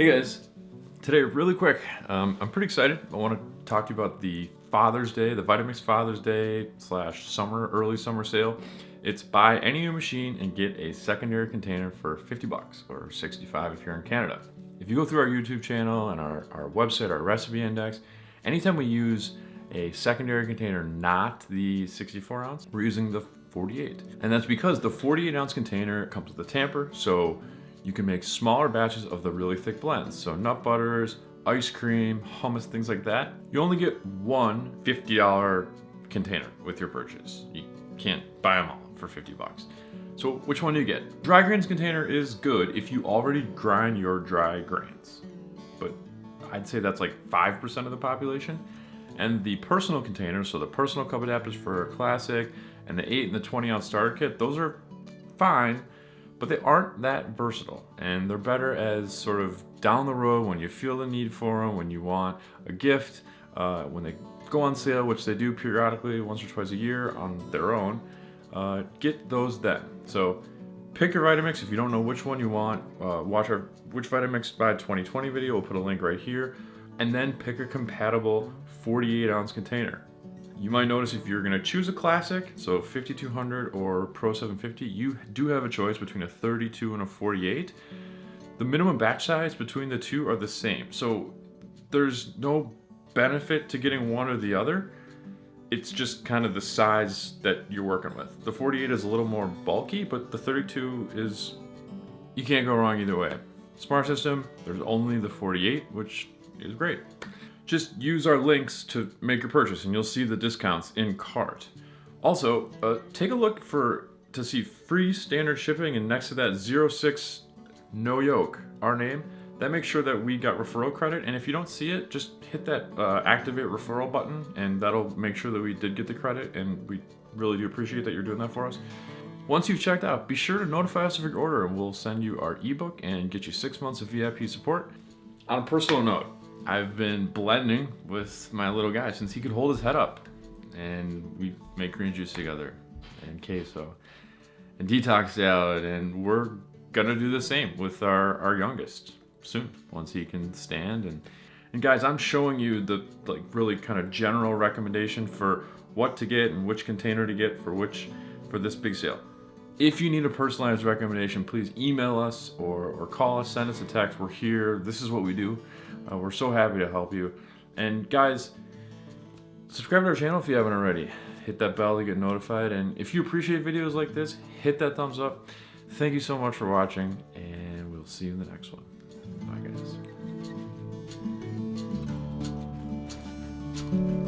Hey guys, today really quick, um, I'm pretty excited. I want to talk to you about the Father's Day, the Vitamix Father's Day slash summer, early summer sale. It's buy any new machine and get a secondary container for 50 bucks or 65 if you're in Canada. If you go through our YouTube channel and our, our website, our recipe index, anytime we use a secondary container, not the 64 ounce, we're using the 48. And that's because the 48 ounce container comes with a tamper, so you can make smaller batches of the really thick blends. So nut butters, ice cream, hummus, things like that. You only get one $50 container with your purchase. You can't buy them all for 50 bucks. So which one do you get? Dry grains container is good if you already grind your dry grains. But I'd say that's like 5% of the population. And the personal containers, so the personal cup adapters for a classic and the 8 and the 20 ounce starter kit, those are fine, but they aren't that versatile. And they're better as sort of down the road when you feel the need for them, when you want a gift, uh, when they go on sale, which they do periodically once or twice a year on their own, uh, get those then. So pick your Vitamix. If you don't know which one you want, uh, watch our Which Vitamix buy 2020 video. We'll put a link right here. And then pick a compatible 48 ounce container. You might notice if you're gonna choose a classic, so 5200 or Pro 750, you do have a choice between a 32 and a 48. The minimum batch size between the two are the same. So there's no benefit to getting one or the other. It's just kind of the size that you're working with. The 48 is a little more bulky, but the 32 is, you can't go wrong either way. Smart system, there's only the 48, which is great. Just use our links to make your purchase and you'll see the discounts in cart. Also, uh, take a look for to see free standard shipping and next to that 06 No Yolks, our name. That makes sure that we got referral credit and if you don't see it, just hit that uh, activate referral button and that'll make sure that we did get the credit and we really do appreciate that you're doing that for us. Once you've checked out, be sure to notify us of your order and we'll send you our ebook and get you six months of VIP support. On a personal note, I've been blending with my little guy since he could hold his head up. And we make green juice together and queso and detox salad. And we're gonna do the same with our, our youngest soon, once he can stand. And, and guys, I'm showing you the like really kind of general recommendation for what to get and which container to get for which, for this big sale. If you need a personalized recommendation, please email us or, or call us, send us a text. We're here. This is what we do. Uh, we're so happy to help you. And guys, subscribe to our channel if you haven't already. Hit that bell to get notified. And if you appreciate videos like this, hit that thumbs up. Thank you so much for watching, and we'll see you in the next one. Bye, guys.